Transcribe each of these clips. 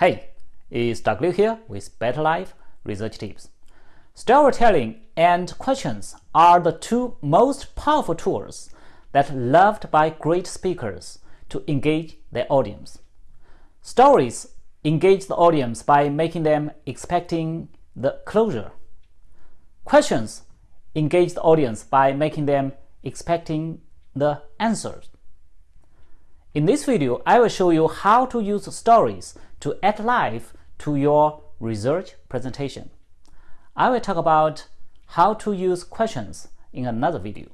Hey, it's Doug Liu here with Better Life Research Tips. Storytelling and questions are the two most powerful tools that loved by great speakers to engage their audience. Stories engage the audience by making them expecting the closure. Questions engage the audience by making them expecting the answers. In this video, I will show you how to use stories to add life to your research presentation. I will talk about how to use questions in another video.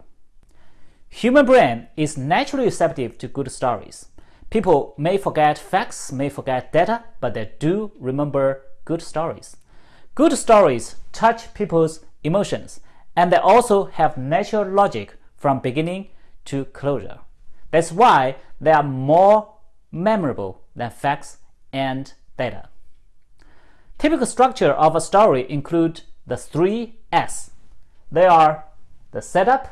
Human brain is naturally receptive to good stories. People may forget facts, may forget data, but they do remember good stories. Good stories touch people's emotions, and they also have natural logic from beginning to closure. That's why they are more memorable than facts and data. Typical structure of a story include the three S. They are the setup,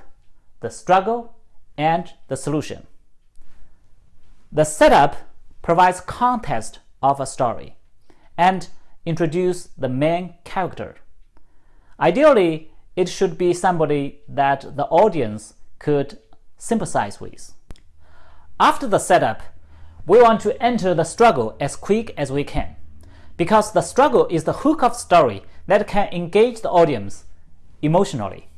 the struggle, and the solution. The setup provides context of a story and introduce the main character. Ideally, it should be somebody that the audience could sympathize with. After the setup, we want to enter the struggle as quick as we can, because the struggle is the hook of story that can engage the audience emotionally.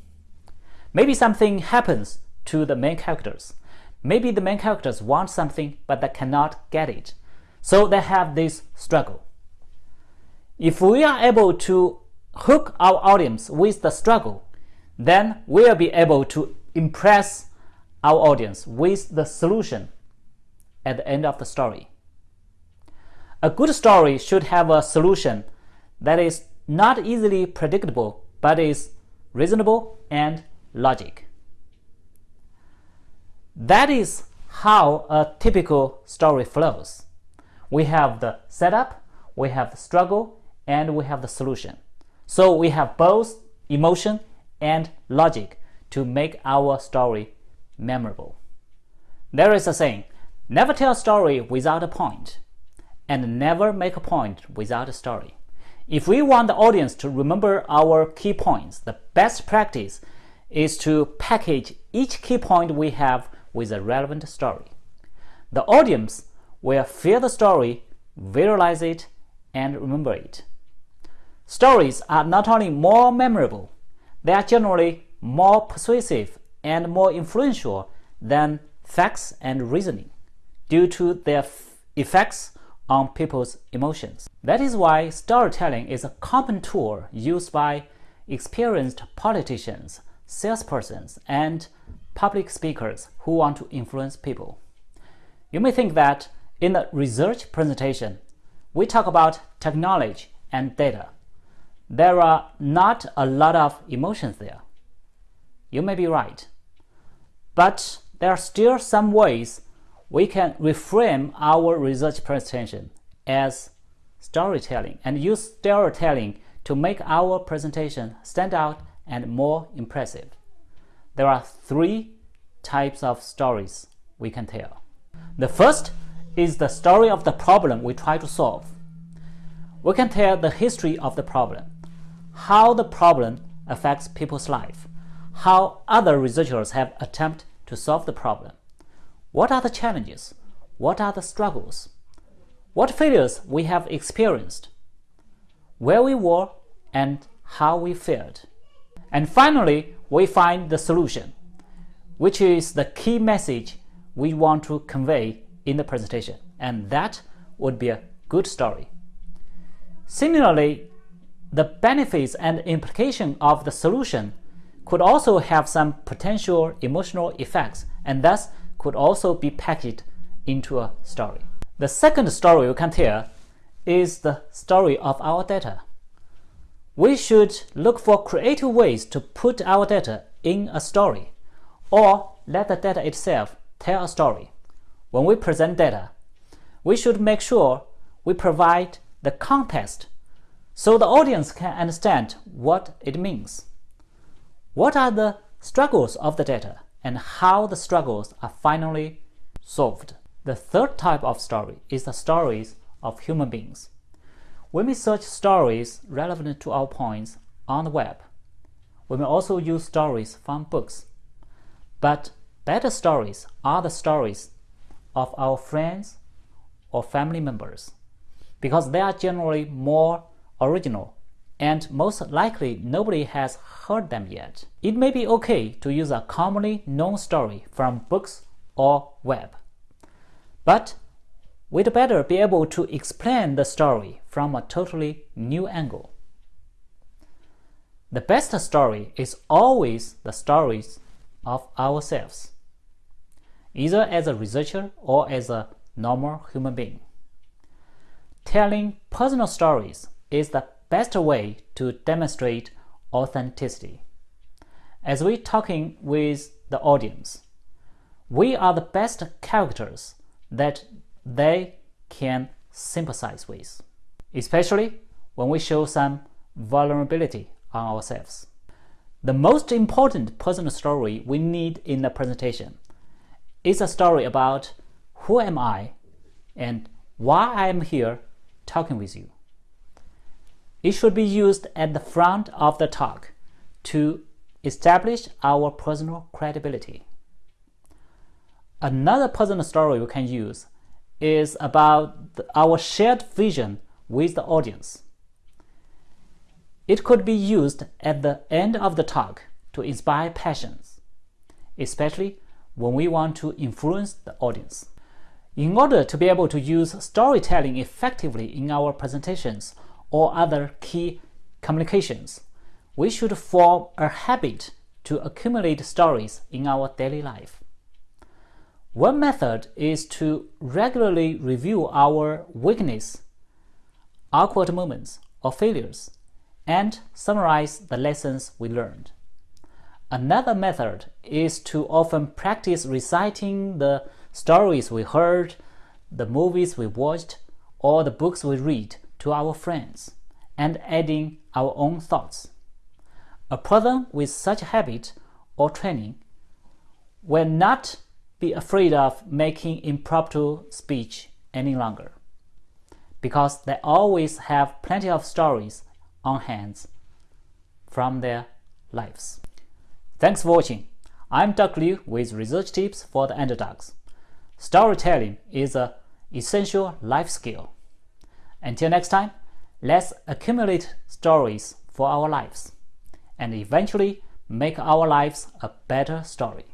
Maybe something happens to the main characters. Maybe the main characters want something but they cannot get it. So they have this struggle. If we are able to hook our audience with the struggle, then we'll be able to impress our audience with the solution at the end of the story. A good story should have a solution that is not easily predictable but is reasonable and logic. That is how a typical story flows. We have the setup, we have the struggle, and we have the solution. So we have both emotion and logic to make our story memorable. There is a saying, never tell a story without a point, and never make a point without a story. If we want the audience to remember our key points, the best practice is to package each key point we have with a relevant story. The audience will feel the story, visualize it, and remember it. Stories are not only more memorable, they are generally more persuasive and more influential than facts and reasoning due to their effects on people's emotions. That is why storytelling is a common tool used by experienced politicians, salespersons, and public speakers who want to influence people. You may think that in the research presentation, we talk about technology and data. There are not a lot of emotions there. You may be right. But there are still some ways we can reframe our research presentation as storytelling and use storytelling to make our presentation stand out and more impressive. There are three types of stories we can tell. The first is the story of the problem we try to solve. We can tell the history of the problem, how the problem affects people's life, how other researchers have attempted to solve the problem. What are the challenges? What are the struggles? What failures we have experienced? Where we were and how we failed. And finally, we find the solution, which is the key message we want to convey in the presentation. And that would be a good story. Similarly, the benefits and implication of the solution could also have some potential emotional effects and thus could also be packaged into a story. The second story we can tell is the story of our data. We should look for creative ways to put our data in a story or let the data itself tell a story. When we present data, we should make sure we provide the context so the audience can understand what it means. What are the struggles of the data and how the struggles are finally solved? The third type of story is the stories of human beings. When we may search stories relevant to our points on the web. We may also use stories from books. But better stories are the stories of our friends or family members because they are generally more original and most likely nobody has heard them yet. It may be okay to use a commonly known story from books or web. But we'd better be able to explain the story from a totally new angle. The best story is always the stories of ourselves, either as a researcher or as a normal human being. Telling personal stories is the best way to demonstrate authenticity. As we're talking with the audience, we are the best characters that they can sympathize with, especially when we show some vulnerability on ourselves. The most important personal story we need in a presentation is a story about who am I and why I am here talking with you. It should be used at the front of the talk to establish our personal credibility. Another personal story we can use is about our shared vision with the audience. It could be used at the end of the talk to inspire passions, especially when we want to influence the audience. In order to be able to use storytelling effectively in our presentations or other key communications, we should form a habit to accumulate stories in our daily life. One method is to regularly review our weakness, awkward moments, or failures, and summarize the lessons we learned. Another method is to often practice reciting the stories we heard, the movies we watched, or the books we read to our friends, and adding our own thoughts. A person with such habit or training will not be afraid of making impromptu speech any longer because they always have plenty of stories on hand from their lives. Thanks for watching. I'm Doug Liu with research tips for the underdogs. Storytelling is an essential life skill. Until next time, let's accumulate stories for our lives and eventually make our lives a better story.